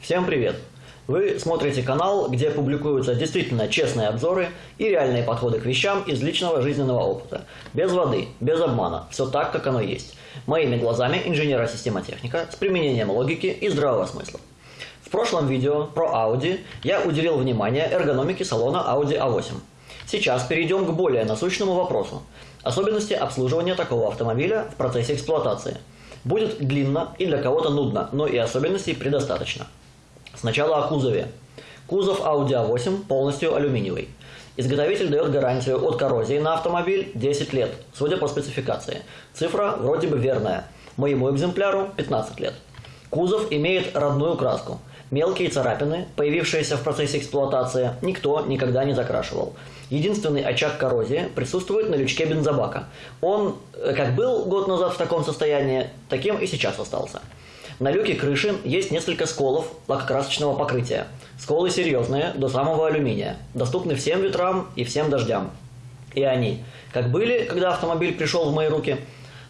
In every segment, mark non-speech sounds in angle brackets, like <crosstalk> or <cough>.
Всем привет! Вы смотрите канал, где публикуются действительно честные обзоры и реальные подходы к вещам из личного жизненного опыта. Без воды, без обмана, все так, как оно есть. Моими глазами инженера-системотехника с применением логики и здравого смысла. В прошлом видео про Audi я уделил внимание эргономике салона Audi A8. Сейчас перейдем к более насущному вопросу. Особенности обслуживания такого автомобиля в процессе эксплуатации. Будет длинно и для кого-то нудно, но и особенностей предостаточно. Сначала о кузове. Кузов Audi A8 полностью алюминиевый. Изготовитель дает гарантию от коррозии на автомобиль 10 лет, судя по спецификации. Цифра вроде бы верная. Моему экземпляру 15 лет. Кузов имеет родную краску. Мелкие царапины, появившиеся в процессе эксплуатации, никто никогда не закрашивал. Единственный очаг коррозии присутствует на лючке бензобака. Он, э, как был год назад в таком состоянии, таким и сейчас остался. На люке крыши есть несколько сколов лакокрасочного покрытия. Сколы серьезные, до самого алюминия, доступны всем ветрам и всем дождям. И они, как были, когда автомобиль пришел в мои руки,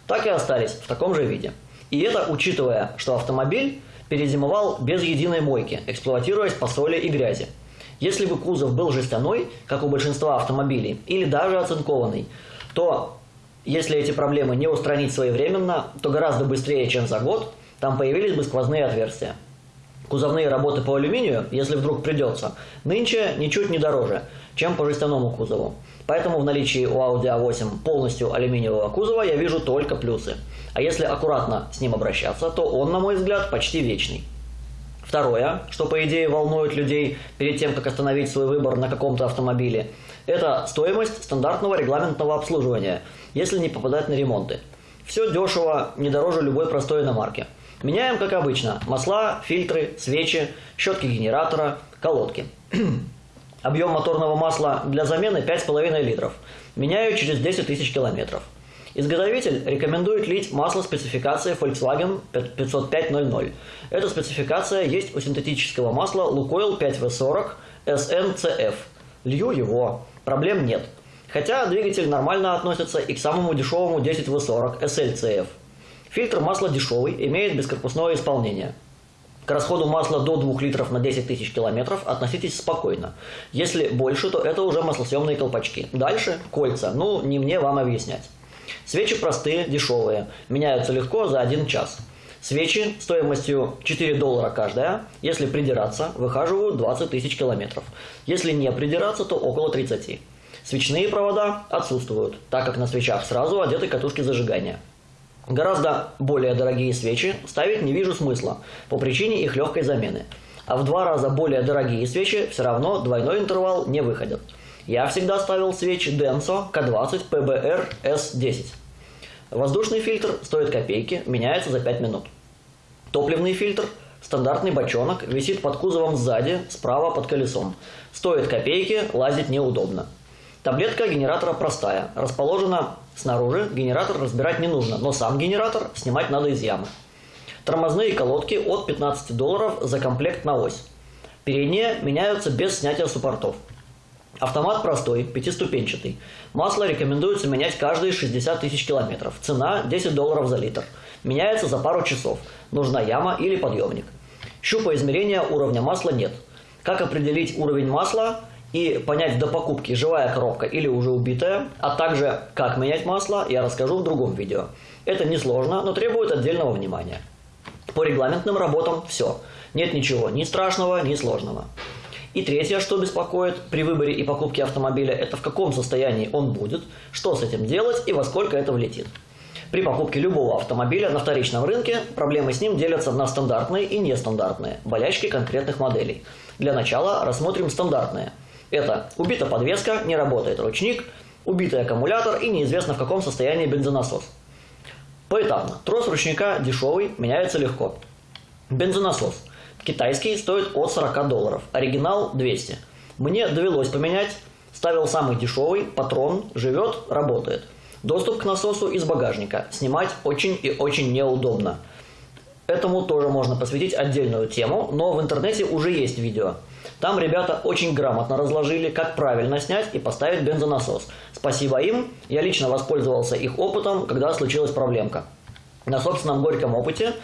так и остались в таком же виде. И это учитывая, что автомобиль перезимовал без единой мойки, эксплуатируясь по соли и грязи. Если бы кузов был жестяной, как у большинства автомобилей, или даже оцинкованный, то если эти проблемы не устранить своевременно, то гораздо быстрее, чем за год, там появились бы сквозные отверстия. Кузовные работы по алюминию, если вдруг придется, нынче ничуть не дороже, чем по жестяному кузову. Поэтому в наличии у Audi A8 полностью алюминиевого кузова я вижу только плюсы. А если аккуратно с ним обращаться, то он, на мой взгляд, почти вечный. Второе, что по идее волнует людей перед тем, как остановить свой выбор на каком-то автомобиле, это стоимость стандартного регламентного обслуживания, если не попадать на ремонты. Все дешево, не дороже любой простой иномарки. Меняем, как обычно, масла, фильтры, свечи, щетки генератора, колодки. <clears throat> Объем моторного масла для замены 5,5 литров. Меняю через 10 тысяч километров. Изготовитель рекомендует лить масло спецификации Volkswagen 50500. Эта спецификация есть у синтетического масла Lukoil 5V40 SNCF. Лью его, проблем нет. Хотя двигатель нормально относится и к самому дешевому 10V40 SLCF. Фильтр масла дешевый, имеет бескорпусное исполнение. К расходу масла до 2 литров на 10 тысяч километров относитесь спокойно. Если больше, то это уже маслосъемные колпачки. Дальше кольца. Ну, не мне вам объяснять. Свечи простые, дешевые. Меняются легко за один час. Свечи стоимостью 4 доллара каждая. Если придираться, выхаживают 20 тысяч километров. Если не придираться, то около 30. Свечные провода отсутствуют, так как на свечах сразу одеты катушки зажигания. Гораздо более дорогие свечи ставить не вижу смысла, по причине их легкой замены. А в два раза более дорогие свечи все равно двойной интервал не выходят. Я всегда ставил свечи Denso K20 PBR S10. Воздушный фильтр стоит копейки, меняется за 5 минут. Топливный фильтр, стандартный бочонок, висит под кузовом сзади, справа под колесом. Стоит копейки, лазить неудобно. Таблетка генератора простая, расположена снаружи, генератор разбирать не нужно, но сам генератор снимать надо из ямы. Тормозные колодки от 15 долларов за комплект на ось. Передние меняются без снятия суппортов. Автомат простой, пятиступенчатый. Масло рекомендуется менять каждые 60 тысяч километров. Цена 10 долларов за литр. Меняется за пару часов. Нужна яма или подъемник. Щупа измерения уровня масла нет. Как определить уровень масла? И понять до покупки, живая коробка или уже убитая, а также как менять масло, я расскажу в другом видео. Это несложно, но требует отдельного внимания. По регламентным работам все. Нет ничего ни страшного, ни сложного. И третье, что беспокоит при выборе и покупке автомобиля, это в каком состоянии он будет, что с этим делать и во сколько это влетит. При покупке любого автомобиля на вторичном рынке проблемы с ним делятся на стандартные и нестандартные, болячки конкретных моделей. Для начала рассмотрим стандартные – это убита подвеска, не работает ручник, убитый аккумулятор и неизвестно в каком состоянии бензонасос. Поэтапно. Трос ручника дешевый, меняется легко. Бензонасос. Китайский стоит от 40 долларов, оригинал 200. Мне довелось поменять, ставил самый дешевый, патрон, живет, работает. Доступ к насосу из багажника. Снимать очень и очень неудобно. Этому тоже можно посвятить отдельную тему, но в интернете уже есть видео. Там ребята очень грамотно разложили, как правильно снять и поставить бензонасос. Спасибо им, я лично воспользовался их опытом, когда случилась проблемка. На собственном горьком опыте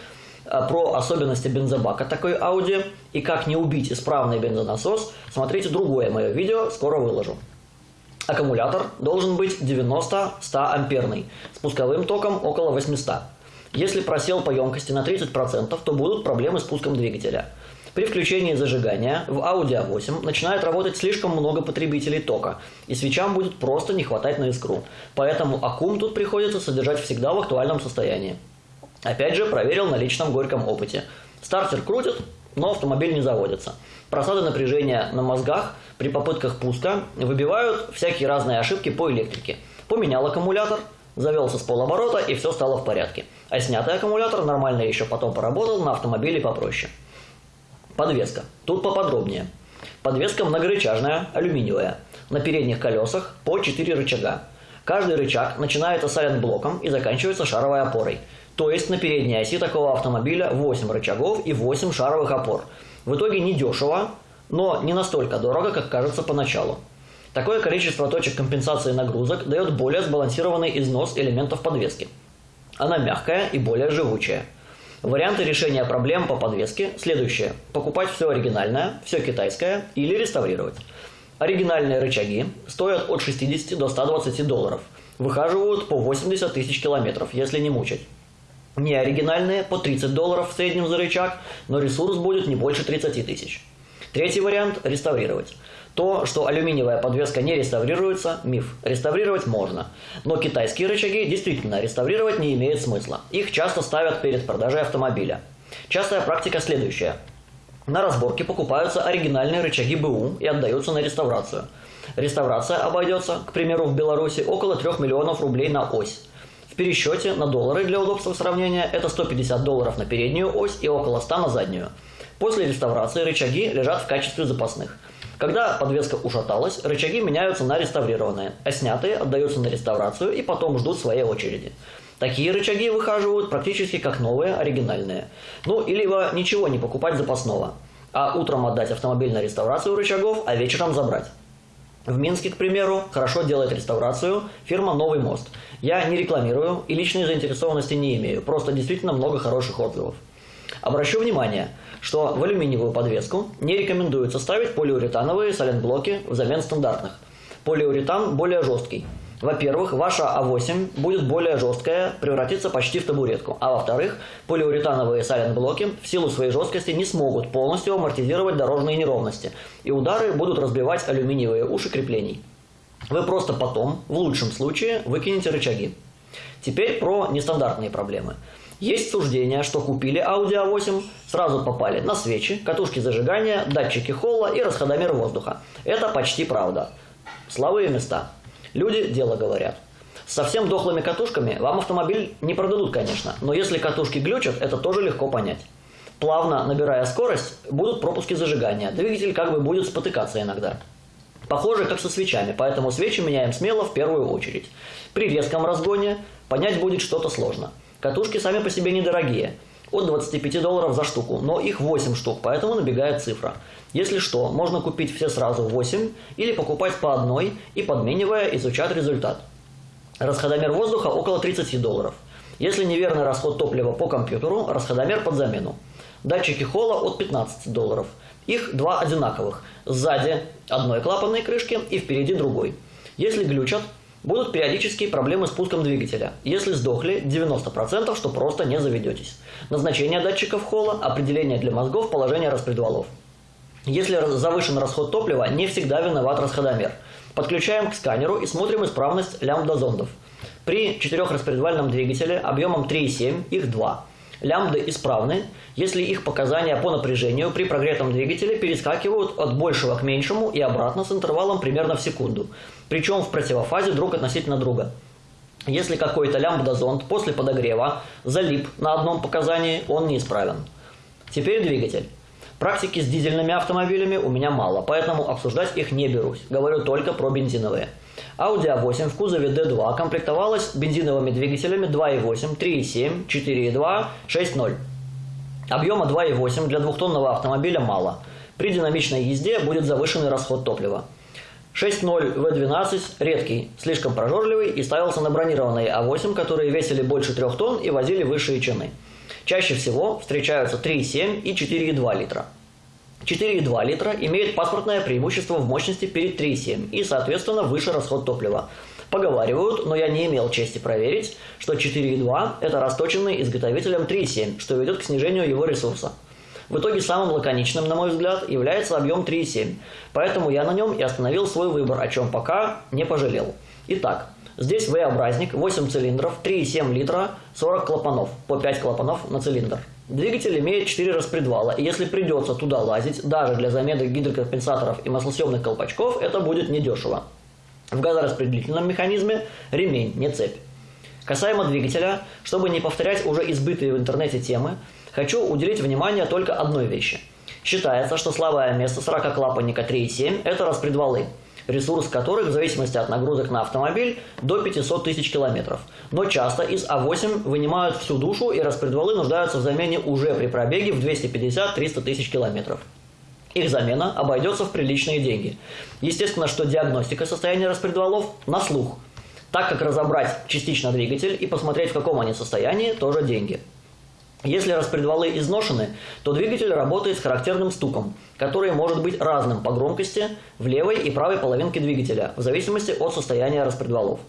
А про особенности бензобака такой Audi и как не убить исправный бензонасос, смотрите другое мое видео, скоро выложу. Аккумулятор должен быть 90-100 амперный, с пусковым током около 800. Если просел по емкости на 30%, то будут проблемы с пуском двигателя. При включении зажигания в Audi A8 начинает работать слишком много потребителей тока, и свечам будет просто не хватать на искру. Поэтому аккум тут приходится содержать всегда в актуальном состоянии. Опять же, проверил на личном горьком опыте. Стартер крутит, но автомобиль не заводится. Просады напряжения на мозгах при попытках пуска выбивают всякие разные ошибки по электрике. Поменял аккумулятор, завелся с полоборота и все стало в порядке. А снятый аккумулятор нормально еще потом поработал на автомобиле попроще. Подвеска. Тут поподробнее. Подвеска многорычажная, алюминиевая. На передних колесах по 4 рычага. Каждый рычаг начинается сайлент-блоком и заканчивается шаровой опорой – то есть на передней оси такого автомобиля 8 рычагов и 8 шаровых опор. В итоге не дешево, но не настолько дорого, как кажется поначалу. Такое количество точек компенсации нагрузок дает более сбалансированный износ элементов подвески. Она мягкая и более живучая. Варианты решения проблем по подвеске следующие. Покупать все оригинальное, все китайское или реставрировать. Оригинальные рычаги стоят от 60 до 120 долларов. Выхаживают по 80 тысяч километров, если не мучать. Не оригинальные, по 30 долларов в среднем за рычаг, но ресурс будет не больше 30 тысяч. Третий вариант – реставрировать. То, что алюминиевая подвеска не реставрируется – миф. Реставрировать можно. Но китайские рычаги действительно реставрировать не имеет смысла. Их часто ставят перед продажей автомобиля. Частая практика следующая. На разборке покупаются оригинальные рычаги БУ и отдаются на реставрацию. Реставрация обойдется, к примеру, в Беларуси около 3 миллионов рублей на ось пересчете на доллары для удобства сравнения это 150 долларов на переднюю ось и около 100 на заднюю. После реставрации рычаги лежат в качестве запасных. Когда подвеска ушаталась, рычаги меняются на реставрированные, а снятые отдаются на реставрацию и потом ждут своей очереди. Такие рычаги выхаживают практически как новые, оригинальные. Ну, или ничего не покупать запасного, а утром отдать автомобиль на реставрацию рычагов, а вечером забрать. В Минске, к примеру, хорошо делает реставрацию фирма «Новый мост». Я не рекламирую и личной заинтересованности не имею, просто действительно много хороших отзывов. Обращу внимание, что в алюминиевую подвеску не рекомендуется ставить полиуретановые саленблоки взамен стандартных. Полиуретан более жесткий, во-первых, ваша А8 будет более жесткая, превратится почти в табуретку. А во-вторых, полиуретановые сайлент-блоки в силу своей жесткости не смогут полностью амортизировать дорожные неровности, и удары будут разбивать алюминиевые уши креплений. Вы просто потом, в лучшем случае, выкинете рычаги. Теперь про нестандартные проблемы. Есть суждение, что купили Audi A8, сразу попали на свечи, катушки зажигания, датчики холла и расходомер воздуха. Это почти правда. Слабые места – Люди дело говорят. С совсем дохлыми катушками вам автомобиль не продадут, конечно, но если катушки глючат, это тоже легко понять. Плавно набирая скорость, будут пропуски зажигания, двигатель как бы будет спотыкаться иногда. Похоже, как со свечами, поэтому свечи меняем смело в первую очередь. При резком разгоне понять будет что-то сложно. Катушки сами по себе недорогие, от 25 долларов за штуку, но их 8 штук, поэтому набегает цифра. Если что, можно купить все сразу 8 или покупать по одной и подменивая изучать результат. Расходомер воздуха около 30 долларов. Если неверный расход топлива по компьютеру, расходомер под замену. Датчики холла от 15 долларов. Их два одинаковых. Сзади одной клапанной крышки и впереди другой. Если глючат, Будут периодические проблемы с пуском двигателя. Если сдохли, 90%, что просто не заведетесь. Назначение датчиков холла, определение для мозгов, положение распредвалов. Если завышен расход топлива, не всегда виноват расходомер. Подключаем к сканеру и смотрим исправность лямбда-зондов. При четырехраспредвальном двигателе объемом 3,7 их 2. Лямбды исправны, если их показания по напряжению при прогретом двигателе перескакивают от большего к меньшему и обратно с интервалом примерно в секунду, причем в противофазе друг относительно друга. Если какой-то лямбда-зонд после подогрева залип на одном показании, он неисправен. Теперь двигатель. Практики с дизельными автомобилями у меня мало, поэтому обсуждать их не берусь. Говорю только про бензиновые. Audi A8 в кузове D2 комплектовалась бензиновыми двигателями 2.8, 3.7, 4.2, 6.0. Объема 2.8 для двухтонного автомобиля мало. При динамичной езде будет завышенный расход топлива. 6.0 V12 редкий, слишком прожорливый и ставился на бронированные А8, которые весили больше 3 тонн и возили высшие чины. Чаще всего встречаются 3,7 и 4,2 литра. 4,2 литра имеет паспортное преимущество в мощности перед 3,7 и, соответственно, выше расход топлива. Поговаривают, но я не имел чести проверить, что 4,2 – это расточенный изготовителем 3,7, что ведет к снижению его ресурса. В итоге самым лаконичным, на мой взгляд, является объем 3,7, поэтому я на нем и остановил свой выбор, о чем пока не пожалел. Итак, здесь V-образник, 8 цилиндров, 3,7 литра, 40 клапанов, по 5 клапанов на цилиндр. Двигатель имеет 4 распредвала, и если придется туда лазить, даже для замены гидрокомпенсаторов и маслосъемных колпачков, это будет недешево. В газораспределительном механизме ремень, не цепь. Касаемо двигателя, чтобы не повторять уже избытые в интернете темы, хочу уделить внимание только одной вещи. Считается, что слабое место 40-клапанника 3.7 – это распредвалы, ресурс которых в зависимости от нагрузок на автомобиль до 500 тысяч километров. Но часто из А8 вынимают всю душу и распредвалы нуждаются в замене уже при пробеге в 250-300 тысяч километров. Их замена обойдется в приличные деньги. Естественно, что диагностика состояния распредвалов на слух, так как разобрать частично двигатель и посмотреть, в каком они состоянии, тоже деньги. Если распредвалы изношены, то двигатель работает с характерным стуком, который может быть разным по громкости в левой и правой половинке двигателя, в зависимости от состояния распредвалов.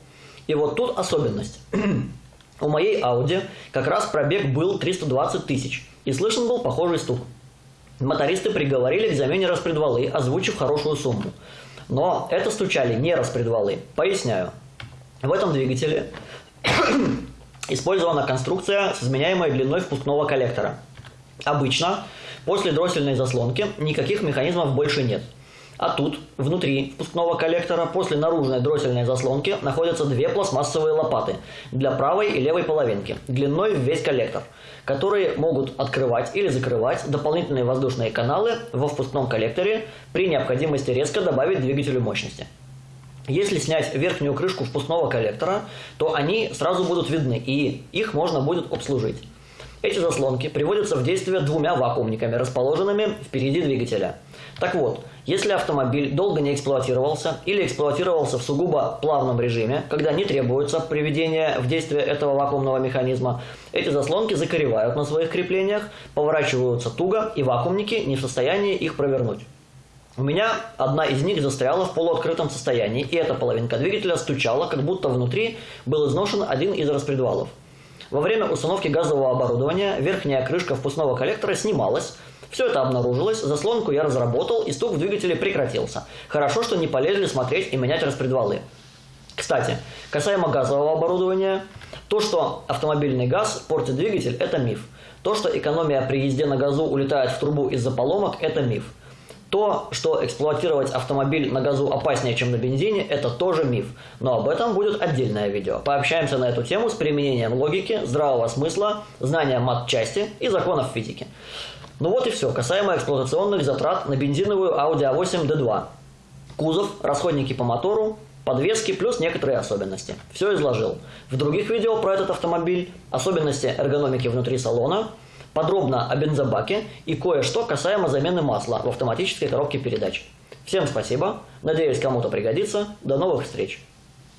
И вот тут особенность. <clears throat> У моей Audi как раз пробег был 320 тысяч, и слышен был похожий стук. Мотористы приговорили к замене распредвалы, озвучив хорошую сумму. Но это стучали не распредвалы. Поясняю. В этом двигателе использована конструкция с изменяемой длиной впускного коллектора. Обычно после дроссельной заслонки никаких механизмов больше нет – а тут, внутри впускного коллектора, после наружной дроссельной заслонки, находятся две пластмассовые лопаты для правой и левой половинки, длиной в весь коллектор, которые могут открывать или закрывать дополнительные воздушные каналы во впускном коллекторе при необходимости резко добавить двигателю мощности. Если снять верхнюю крышку впускного коллектора, то они сразу будут видны, и их можно будет обслужить. Эти заслонки приводятся в действие двумя вакуумниками, расположенными впереди двигателя. Так вот, если автомобиль долго не эксплуатировался или эксплуатировался в сугубо плавном режиме, когда не требуется приведение в действие этого вакуумного механизма, эти заслонки закоревают на своих креплениях, поворачиваются туго, и вакуумники не в состоянии их провернуть. У меня одна из них застряла в полуоткрытом состоянии, и эта половинка двигателя стучала, как будто внутри был изношен один из распредвалов. Во время установки газового оборудования верхняя крышка впускного коллектора снималась. Все это обнаружилось, заслонку я разработал, и стук в двигателе прекратился. Хорошо, что не полезли смотреть и менять распредвалы. Кстати, касаемо газового оборудования, то, что автомобильный газ портит двигатель, это миф. То, что экономия при езде на газу улетает в трубу из-за поломок, это миф. То, что эксплуатировать автомобиль на газу опаснее, чем на бензине, это тоже миф. Но об этом будет отдельное видео. Пообщаемся на эту тему с применением логики, здравого смысла, знания мат-части и законов физики. Ну вот и все, касаемо эксплуатационных затрат на бензиновую Audi A8 D2. Кузов, расходники по мотору, подвески плюс некоторые особенности. Все изложил. В других видео про этот автомобиль, особенности эргономики внутри салона – подробно о бензобаке и кое-что касаемо замены масла в автоматической коробке передач. Всем спасибо, надеюсь кому-то пригодится, до новых встреч!